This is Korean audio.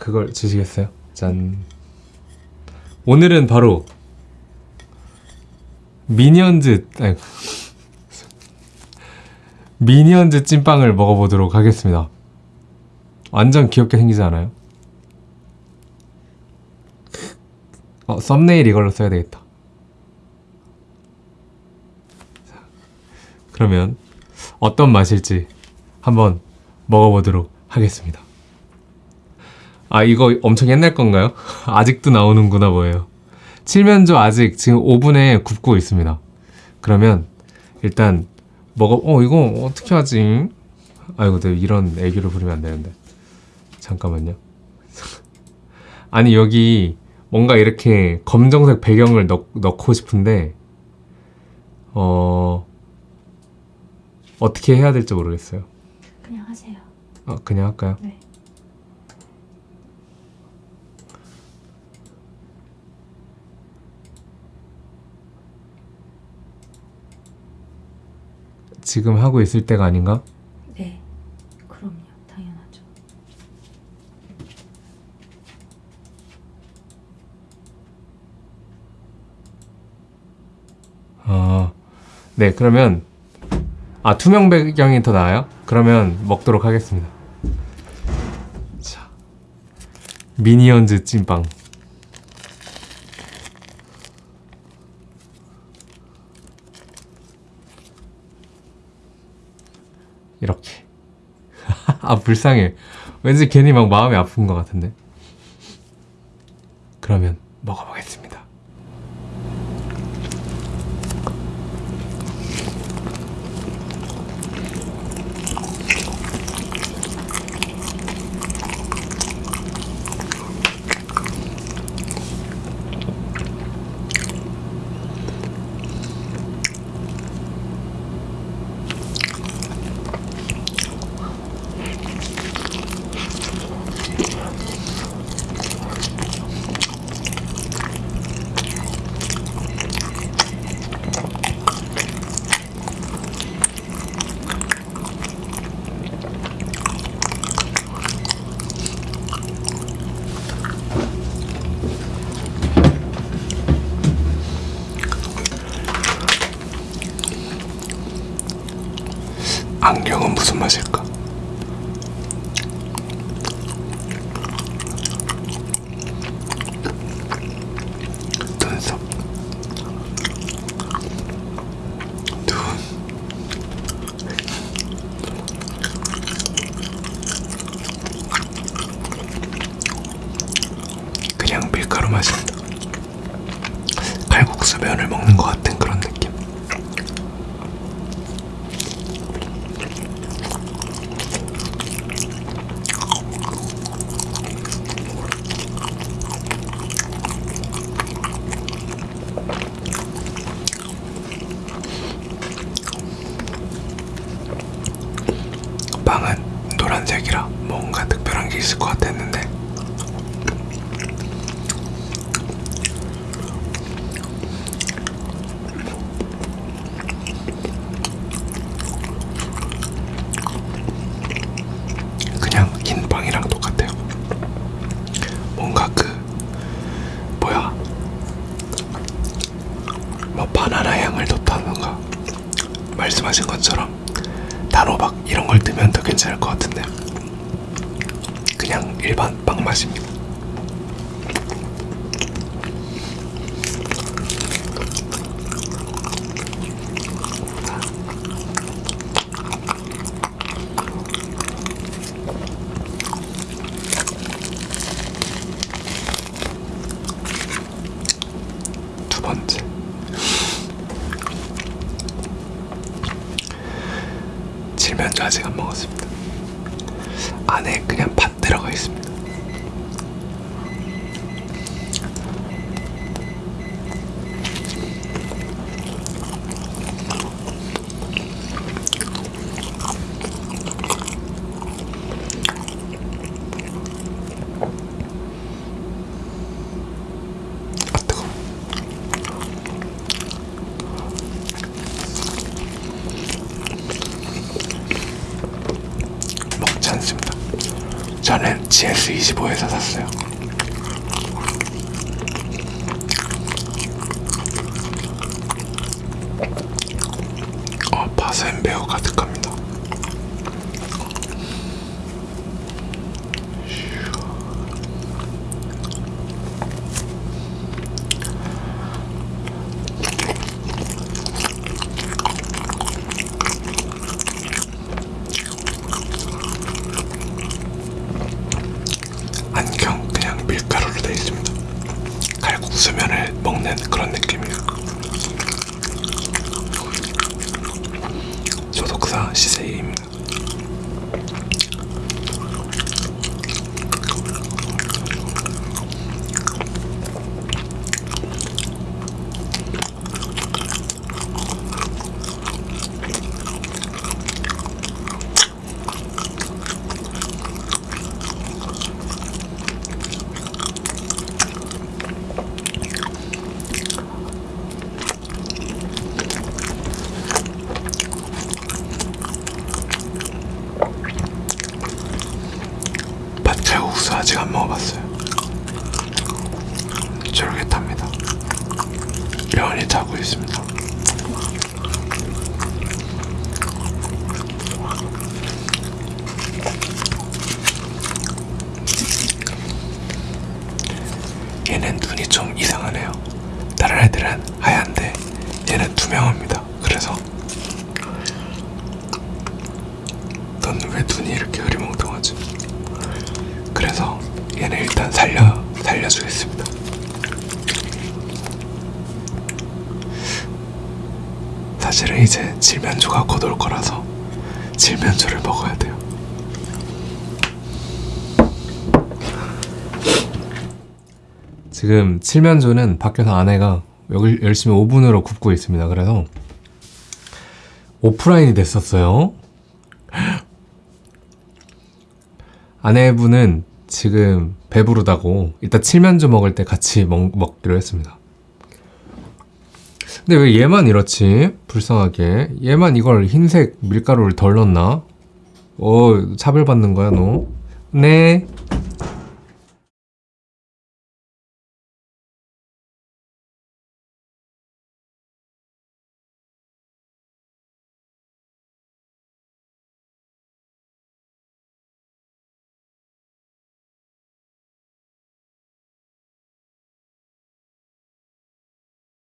그걸 주시겠어요? 짠. 오늘은 바로 미니언즈 미니언즈 찐빵을 먹어보도록 하겠습니다. 완전 귀엽게 생기지 않아요? 어, 썸네일 이걸로 써야 되겠다. 자, 그러면 어떤 맛일지 한번 먹어보도록 하겠습니다. 아 이거 엄청 옛날 건가요? 아직도 나오는구나 보여요. 칠면조 아직 지금 오븐에 굽고 있습니다. 그러면 일단 먹어 어 이거 어떻게 하지? 아이고 내가 이런 애교를 부리면 안 되는데 잠깐만요. 아니 여기 뭔가 이렇게 검정색 배경을 넣, 넣고 싶은데 어 어떻게 해야 될지 모르겠어요. 그냥 하세요. 아 그냥 할까요? 네. 지금 하고 있을 때가 아닌가? 네. 그럼요. 당연하죠. 아, 네, 그러면, 아, 투명 배경이 더 나아요? 그러면 먹도록 하겠습니다. 자, 미니언즈 찐빵. 이렇게. 아, 불쌍해. 왠지 괜히 막 마음이 아픈 것 같은데. 그러면 먹어보겠습니다. 안경은 무슨 맛일까? 눈썹 눈 그냥 밀가루 맛입니다 칼국수 면을 먹는 것 같은 그런 느낌 빵은 노란색이라 뭔가 특별한 게 있을 것 같았는데. 그냥 흰 빵이랑 똑같아요. 뭔가 그 뭐야? 뭐 바나나 향을 넣다던가? 말씀하신 것처럼 단호박 이런 걸 넣으면 더 괜찮을 것 같은데 그냥 일반 빵 맛입니다. 칠면조 아직 안 먹었습니다. 안에 그냥 팥 들어가 있습니다. 아 뜨거. 않습니다. GS25에서 샀어요. 어, 바센 매우 가득합니다. 안경 그냥 밀가루로 되어 있습니다. 먹는 그런 느낌이에요. 소독사 시세이입니다. 밭칼국수 아직 안 먹어봤어요. 쫄깃합니다. 면이 타고 있습니다. 얘는 눈이 좀 이상하네요. 다른 애들은 하얀데 얘는 투명합니다. 그래서 넌 왜 눈이 이렇게 흐리멍텅하지? 그래서 얘는 일단 살려 살려주겠습니다. 사실은 이제 칠면조가 곧 올 거라서 칠면조를 먹어야 돼요. 지금 칠면조는 밖에서 아내가 열심히 오븐으로 굽고 있습니다. 그래서 오프라인이 됐었어요. 아내분은 지금 배부르다고 이따 칠면조 먹을 때 같이 먹, 먹기로 했습니다. 근데 왜 얘만 이렇지? 불쌍하게. 얘만 이걸 흰색 밀가루를 덜 넣나? 어, 차별받는 거야, 너? 네.